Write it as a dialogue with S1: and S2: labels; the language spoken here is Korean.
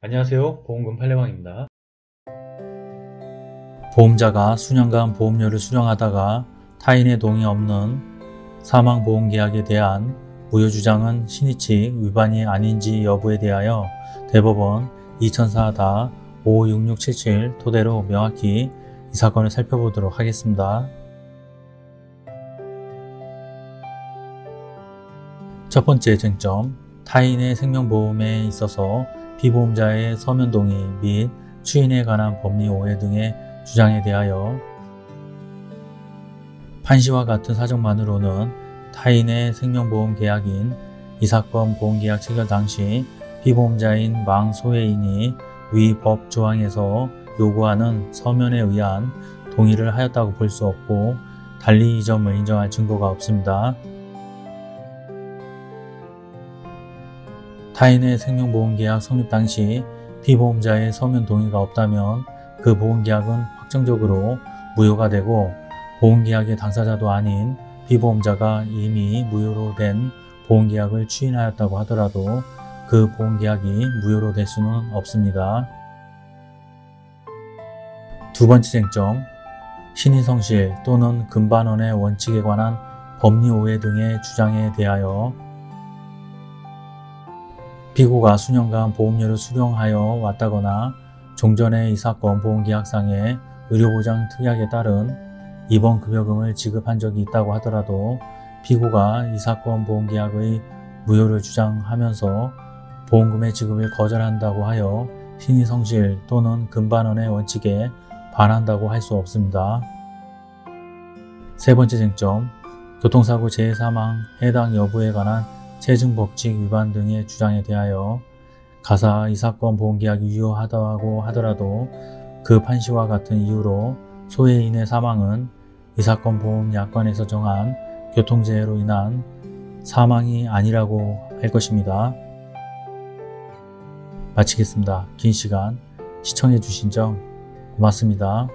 S1: 안녕하세요 보험금 팔례방입니다 보험자가 수년간 보험료를 수령하다가 타인의 동의 없는 사망보험계약에 대한 무효주장은 신의칙 위반이 아닌지 여부에 대하여 대법원 2004-56677 토대로 명확히 이 사건을 살펴보도록 하겠습니다. 첫 번째 쟁점, 타인의 생명보험에 있어서 피보험자의 서면 동의 및 추인에 관한 법리 오해 등의 주장에 대하여 판시와 같은 사정만으로는 타인의 생명보험 계약인 이 사건 보험계약 체결 당시 피보험자인 망소해인이 위 법 조항에서 요구하는 서면에 의한 동의를 하였다고 볼 수 없고 달리 이 점을 인정할 증거가 없습니다. 타인의 생명보험계약 성립 당시 피보험자의 서면 동의가 없다면 그 보험계약은 확정적으로 무효가 되고 보험계약의 당사자도 아닌 피보험자가 이미 무효로 된 보험계약을 추인하였다고 하더라도 그 보험계약이 무효로 될 수는 없습니다. 두 번째 쟁점, 신인성실 또는 금반원의 원칙에 관한 법리 오해 등의 주장에 대하여 피고가 수년간 보험료를 수령하여 왔다거나 종전에 이 사건 보험계약상의 의료보장 특약에 따른 입원 급여금을 지급한 적이 있다고 하더라도 피고가 이 사건 보험계약의 무효를 주장하면서 보험금의 지급을 거절한다고 하여 신의성실 또는 금반원의 원칙에 반한다고 할 수 없습니다. 세 번째 쟁점, 교통사고 재해사망 해당 여부에 관한 체증법칙 위반 등의 주장에 대하여 가사 이 사건 보험계약이 유효하다고 하더라도 그 판시와 같은 이유로 소해인의 사망은 이 사건 보험 약관에서 정한 교통재해로 인한 사망이 아니라고 할 것입니다. 마치겠습니다. 긴 시간 시청해 주신 점 고맙습니다.